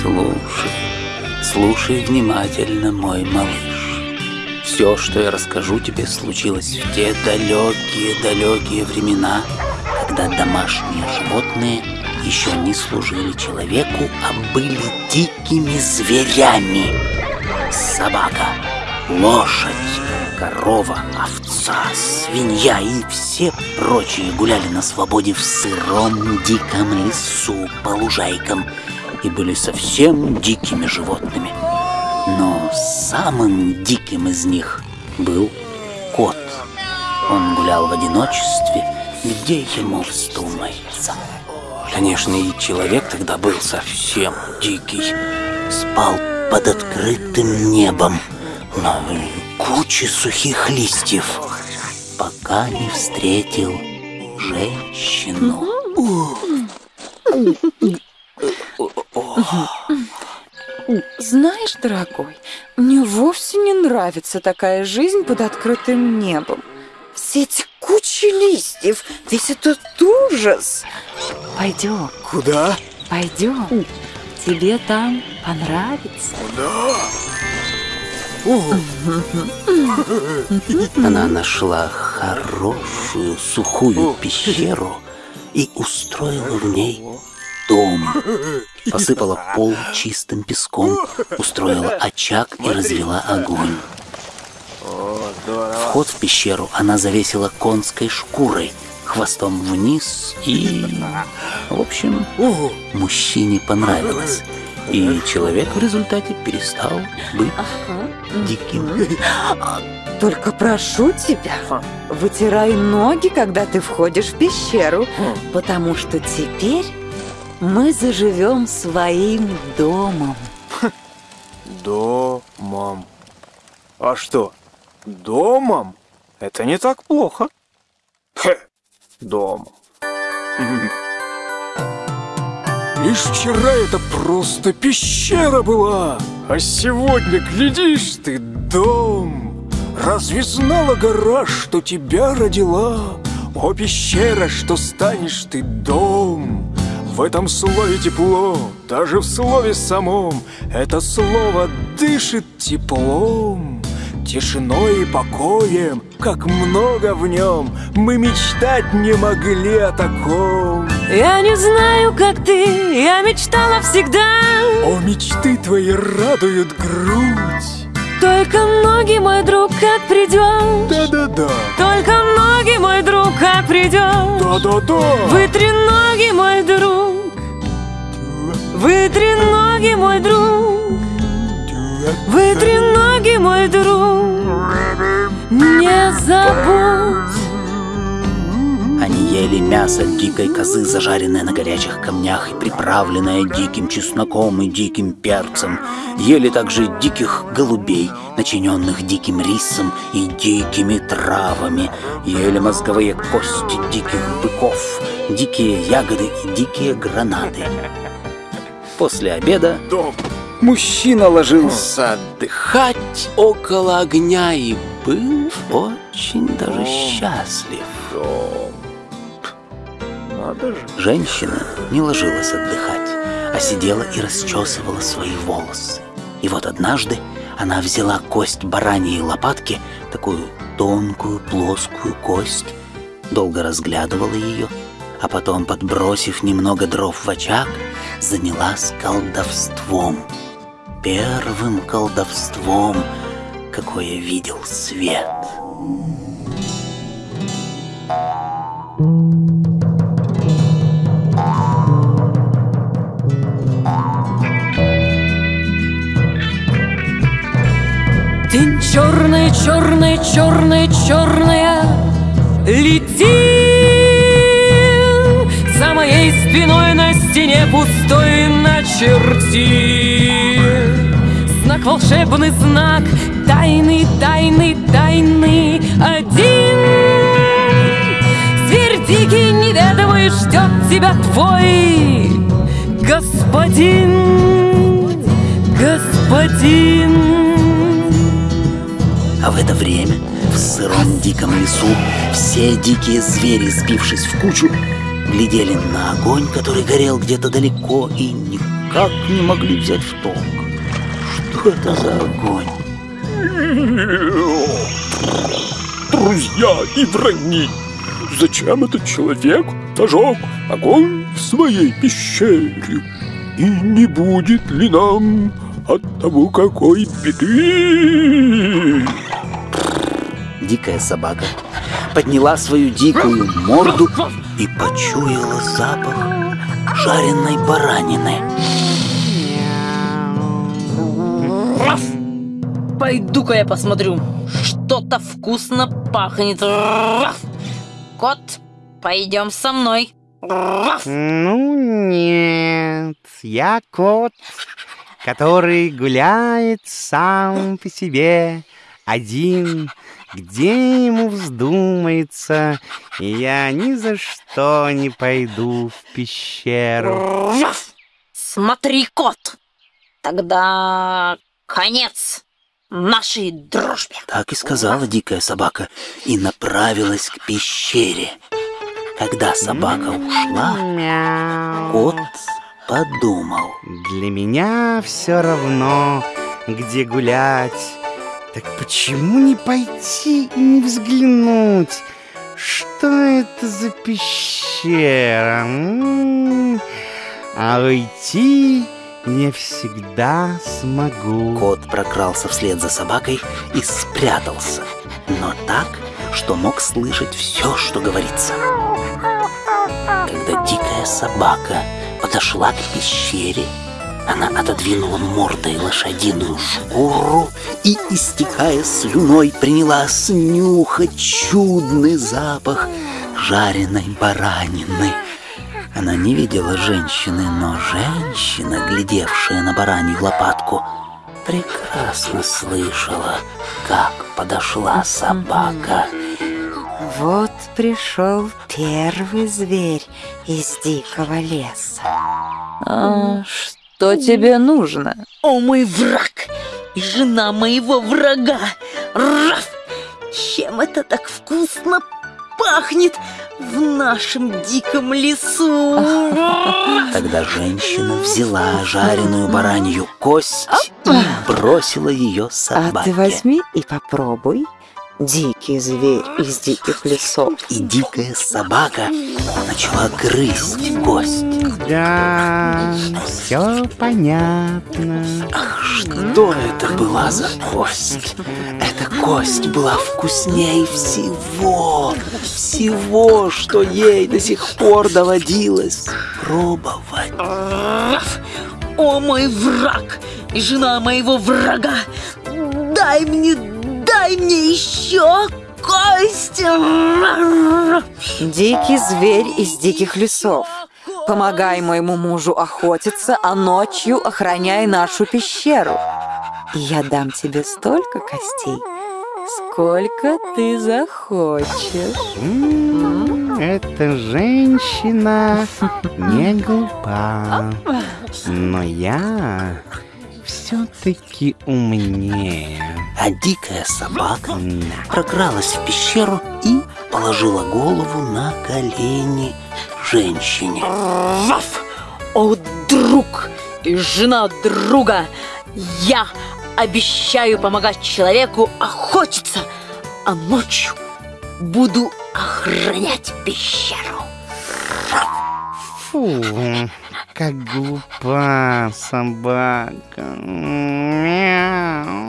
Слушай, слушай внимательно, мой малыш. Все, что я расскажу тебе, случилось в те далекие-далекие времена, когда домашние животные еще не служили человеку, а были дикими зверями. Собака, лошадь, корова, овца, свинья и все прочие гуляли на свободе в сыром диком лесу по лужайкам и были совсем дикими животными. Но самым диким из них был кот. Он гулял в одиночестве, где ему вздумается. Конечно, и человек тогда был совсем дикий. Спал под открытым небом на куче сухих листьев, пока не встретил женщину. Знаешь, дорогой, мне вовсе не нравится такая жизнь под открытым небом. Все эти кучи листьев, весь этот ужас. Пойдем, Куда? пойдем. Тебе там понравится. Она нашла хорошую сухую пещеру и устроила в ней дом. Посыпала пол чистым песком, устроила очаг и развела огонь. Вход в пещеру она завесила конской шкурой, хвостом вниз и... В общем, мужчине понравилось. И человек в результате перестал быть диким. Только прошу тебя, вытирай ноги, когда ты входишь в пещеру, потому что теперь мы заживем своим домом. Домом. А что? Домом? Это не так плохо. Хе, домом. Лишь вчера это просто пещера была, а сегодня, глядишь ты, дом. Разве знала гора, что тебя родила? О, пещера, что станешь ты дом. В этом слове тепло, даже в слове самом Это слово дышит теплом Тишиной и покоем, как много в нем Мы мечтать не могли о таком Я не знаю, как ты, я мечтала всегда. О, мечты твои радуют грудь. Только ноги, мой друг, как придешь Да-да-да, Только ноги, мой друг, как придешь да-да-да. Вытри ноги, мой друг. Вытри ноги, мой друг. Вытри ноги, мой друг. Не забудь Они ели мясо дикой козы, зажаренное на горячих камнях и приправленное диким чесноком и диким перцем. Ели также диких голубей, начиненных диким рисом и дикими травами. Ели мозговые кости диких быков, дикие ягоды и дикие гранаты. После обеда Дом, мужчина ложился отдыхать около огня и был очень даже счастлив. дом Надо же Женщина не ложилась отдыхать, а сидела и расчесывала свои волосы. И вот однажды она взяла кость бараньей лопатки, такую тонкую плоскую кость, долго разглядывала ее, а потом, подбросив немного дров в очаг, занялась колдовством. Первым колдовством, какое видел свет. День черный, черный, черная Летит За моей спиной на стене пустой начерти. Знак волшебный знак Тайный, тайный, тайный Один. Зверь дикий неведомый Ждет тебя твой Господин. Господин А в это время в сыром диком лесу все дикие звери, сбившись в кучу, глядели на огонь, который горел где-то далеко, и никак не могли взять в толк. Что это за огонь? Друзья и враги, зачем этот человек зажег огонь в своей пещере? И не будет ли нам от того какой беды? Дикая собака подняла свою дикую морду и почуяла запах жареной баранины. Пойду-ка я посмотрю. Что-то вкусно пахнет. Кот, пойдем со мной. Ну нет, я кот, который гуляет сам по себе, один, где ему вздумается, и я ни за что не пойду в пещеру. Смотри, кот. Тогда конец нашей дружбе. Так и сказала дикая собака и направилась к пещере. Когда собака ушла, Мяу. кот подумал. Для меня все равно, где гулять. Так почему не пойти и не взглянуть? Что это за пещера? А уйти я всегда смогу. Кот прокрался вслед за собакой и спрятался, но так, что мог слышать все, что говорится. Когда дикая собака подошла к пещере, она отодвинула мордой лошадиную шкуру и, истекая слюной, принялась нюхать чудный запах жареной баранины. Она не видела женщины, но женщина, глядевшая на баранью лопатку, прекрасно слышала, как подошла собака. Вот пришел первый зверь из дикого леса. А что тебе нужно? О, мой враг и жена моего врага! Раф! Чем это так вкусно пахнет в нашем диком лесу? Тогда женщина взяла жареную баранью кость и бросила ее А собаке. ты возьми и попробуй. Дикий зверь из диких лесов. И дикая собака начала грызть кость. Да, все понятно. Ах, что это была за кость? Эта кость была вкуснее всего, всего, что ей до сих пор доводилось пробовать. О, мой враг и жена моего врага! Дай мне, дай мне еще кость! Дикий зверь из диких лесов. Помогай моему мужу охотиться, а ночью охраняй нашу пещеру. И я дам тебе столько костей, сколько ты захочешь. М, Эта женщина не глупа, но я все-таки умнее. А дикая собака Да. прокралась в пещеру и положила голову на колени женщине. Раф! О, друг и жена друга! Я обещаю помогать человеку охотиться, а ночью буду охранять пещеру. Фу, как глупа собака. Мяу.